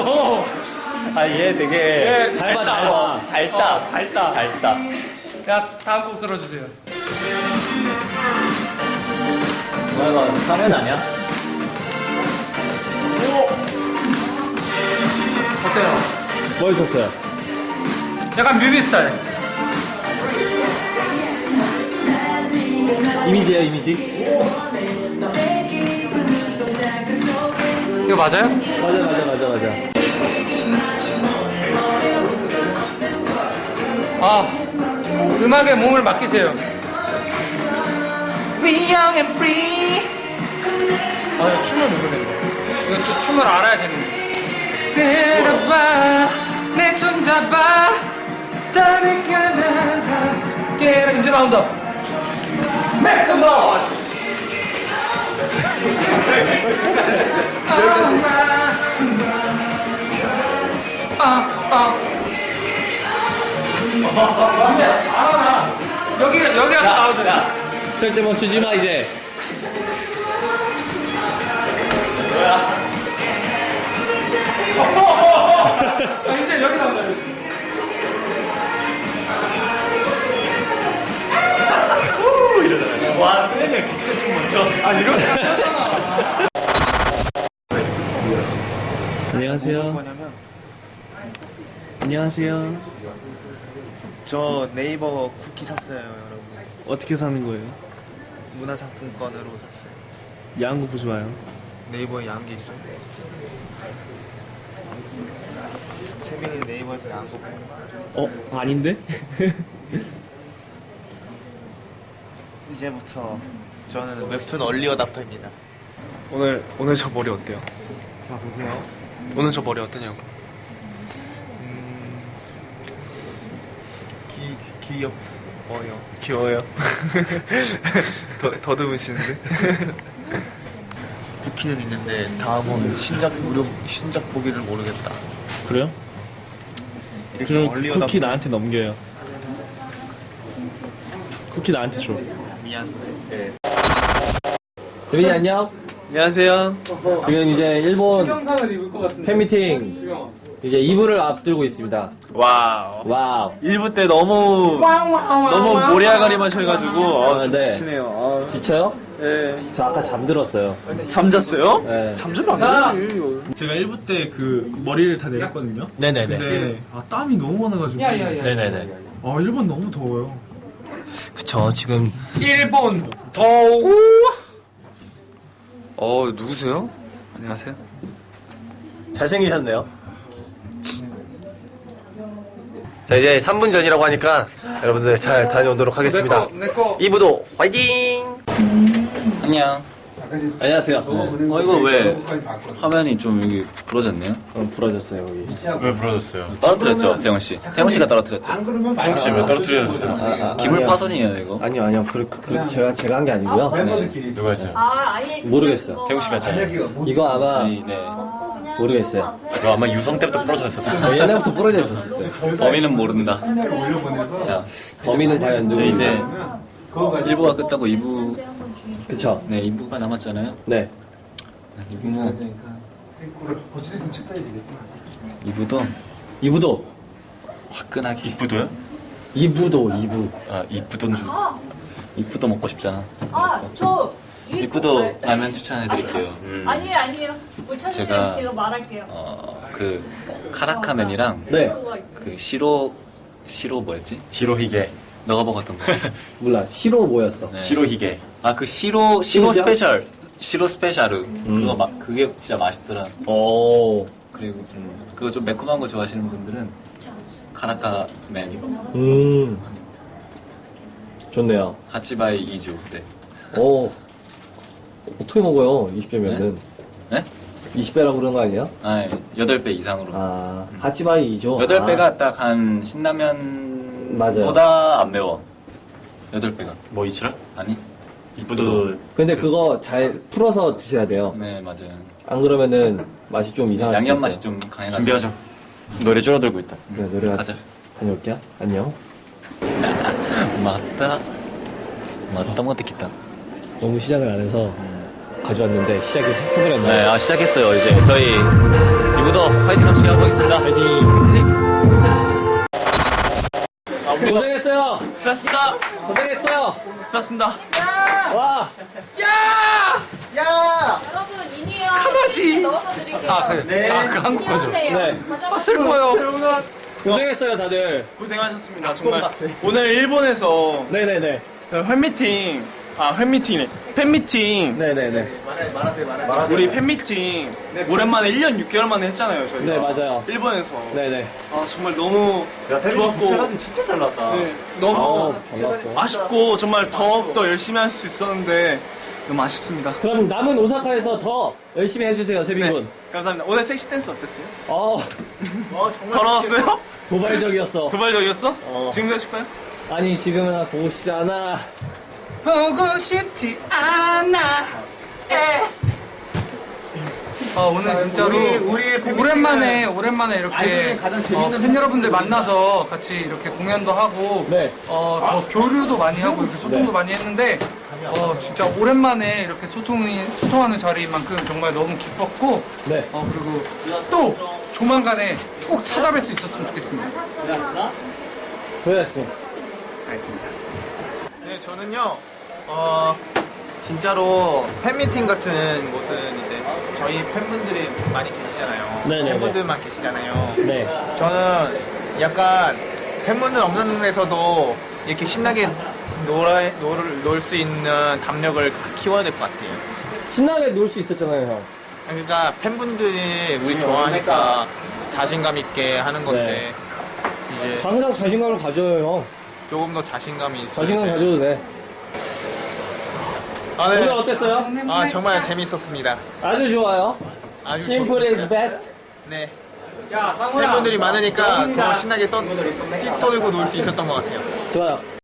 알았어. 아 얘 되게 예, 잘 봐, 잘잘 봐. 잘 따. 어, 잘 따. 잘 따. 자, 다음 곡 들어주세요. 뭐야 이거 사면 아니야? 어때요? 멋있었어요. 약간 뮤비 스타일. 이미지야 이미지. 이거 맞아요? 맞아 맞아 맞아 맞아. 아, 음악에 몸을 맡기세요. We young and free. 아, 춤을 모르겠네. 이거 좀 춤을 알아야 재밌네. 들어봐, 내 손 잡아, 따르가 나가. 깨라, 이제 나온다. Some noise. 아, 아. 근데 알아. 여기 여기가 나오잖아. 절대 멈추지 마 이제. 아, 이제 여기 나온다. 멋져. 아 이렇게 안녕하세요. 뭐냐면 안녕하세요. 저 네이버 쿠키 샀어요 여러분 어떻게 사는 거예요? 문화상품권으로 샀어요 야한 거 보지 마요. 네이버에 야한 게 있어요 세빈이 네이버에서 야한 거 보고 어 아닌데? 이제부터 저는 웹툰 얼리 어답터입니다. 오늘 오늘 저 머리 어때요? 자 보세요. 오늘 저 머리 어떠냐고. 음... 기, 귀엽 어요 귀여워요? 더, 더듬으시는데? 쿠키는 있는데 다음은 신작 무료 신작 보기를 모르겠다. 그래요? 그럼 쿠키 어답터. 나한테 넘겨요. 쿠키 나한테 줘. 미안 수빈이 안녕. 안녕하세요 지금 이제 일본 영상을 입을 것 같은데. 팬미팅. 이제 2부를 앞두고 있습니다. 와우 와우. 1부 때 너무 너무 모래아가리만 쳐가지고 아, 아, 좀 네. 지치네요. 지쳐요? 아, 네. 저 아까 잠들었어요. 잠잤어요? 네. 잠자면 나- 안 되지. 제가 1부 때 그 머리를 다 내렸거든요. 네네네. 근데 아 땀이 너무 많아가지고. 야야야. 네네네. 아 일본 너무 더워요. 그쵸 지금 일본 더우. 어 누구세요? 안녕하세요. 잘생기셨네요. 자 이제 3분 전이라고 하니까 여러분들 잘 다녀오도록 하겠습니다. 내거 2부도 화이팅! 안녕. 안녕하세요. 어 이거 왜 화면이 좀 여기 부러졌네요? 그럼 부러졌어요 여기. 왜 부러졌어요? 떨어뜨렸죠, 태영 씨. 태영 씨가 떨어뜨렸죠. 태국 씨왜 떨어뜨렸어요? 아, 아, 기물 아니요. 파손이에요 이거. 아니요 아니요 그, 그, 그 제가 제가 한 게 아니고요. 누가 했어요? 아, 아예 모르겠어요. 태국 씨가 했잖아요. 이거 아마 저희 네 모르겠어요. 그거 아마 유성 때부터 부러졌었어요. 어, 옛날부터 부러져 있었어요. 범인은 모른다. 자, 범인은 과연 누구? 저 이제 1부가 끝나고 2부 그쵸. 네 2부가 남았잖아요. 네. 2부 뭐 2부도 2부도 화끈하게 이쁘도요? 2부도 2부. 아 이쁘던 줄. 이쁘도 먹고 싶잖아. 아, 저 이쁘도 라면 추천해드릴게요. 아니에요, 아니에요. 못 찾으면 제가- 제가, 말할게요. 어 그 카라카멘이랑 네. 그 시로 시로 뭐였지? 시로히게. 너가 먹었던 거. 몰라. 시로 뭐였어? 네. 시로히게. 아 그 시로 시로 시로시야? 스페셜 白 special 그거 막 그게 진짜 맛있더라. 오. 그리고 음, 그거 좀 매콤한 거 좋아하시는 분들은 からか麺 음. 좋네요. 하치바이 이주 네. 오. 어떻게 먹어요? 20배면은. 네? 20배라고 그런 거 아니야? 아 8배 이상으로. 아, 하치바이죠. 여덟 아, 배가 딱한 신라면보다 맞아요. 안 매워. 여덟 배가 뭐 이치라? 아니? 이쁘도. 근데 그거 잘 풀어서 드셔야 돼요. 네 맞아요. 안 그러면은 맛이 좀 이상할 수 양념 있어요. 맛이 좀 강해가지고. 준비하죠. 노래 줄어들고 있다. 네, 노래 가자. 다녀올게요. 안녕. 맞다. 맞다 못했겠다. 너무 시작을 안 해서 가져왔는데 시작이 해버렸네요. 네, 아, 시작했어요. 이제 저희 무더 파이팅 넘치게 하고 있습니다. 파이팅. 고생했어요. 수고하셨습니다. 고생했어요. 수고하셨습니다. 와. 여러분 이니어 카나시. 넣어서 드릴게요. 아, 그, 아, 그 한국 거죠. 네. 아, 슬퍼요. 고생했어요, 다들. 고생하셨습니다. 정말 오늘 일본에서 네네네. 팬미팅 아 팬미팅이네 팬미팅 네네네. 우리 팬미팅 오랜만에 1년 6개월 만에 했잖아요 저희가 네, 맞아요. 일본에서 네네. 아 정말 너무 좋았고 사진 진짜 잘 나왔다. 네, 너무 어, 잘 나왔어. 아쉽고 정말 더욱더 열심히 할 수 있었는데 너무 아쉽습니다 그럼 남은 오사카에서 더 열심히 해주세요, 네, 세빈군. 감사합니다 오늘 섹시 댄스 어땠어요? 어, 더러웠어요? 도발적이었어. 도발적이었어? 어. 지금도 해줄까요? 아니, 지금은 보고 싶지 않아. 보고 싶지 않아. 에. 아, 오늘 진짜로 오랜만에 오랜만에 이렇게 어, 팬 여러분들 만나서 같이 이렇게 공연도 하고 네. 어, 더 교류도 많이 하고 이렇게 소통도 많이 했는데 어, 진짜 오랜만에 이렇게 소통이 소통하는 자리인 만큼 정말 너무 기뻤고 네. 어, 그리고 또 조만간에 꼭 찾아뵐 수 있었으면 좋겠습니다. 고생했습니다. 알겠습니다. 네, 저는요, 어, 진짜로 팬미팅 같은 곳은 이제 저희 팬분들이 많이 계시잖아요. 네네네. 팬분들만 계시잖아요. 네. 저는 약간 팬분들 없는 데서도 이렇게 신나게 놀아, 놀, 놀 수 있는 담력을 키워야 될 것 같아요. 신나게 놀 수 있었잖아요, 형. 그러니까 팬분들이 우리 좋아하니까 자신감 있게 하는 건데, 이제 항상 자신감을 가져요, 형. 조금 더 자신감이 있어야 자신감. 가져도 돼. 아, 네. 오늘 어땠어요? 아, 정말 재밌었습니다. 아주 좋아요. 아주 Simple 좋습니다. is best. 네. 야. 팬분들이 많으니까 더 신나게 떠, 뛰어들고 놀 수 있었던 것 같아요. 좋아요.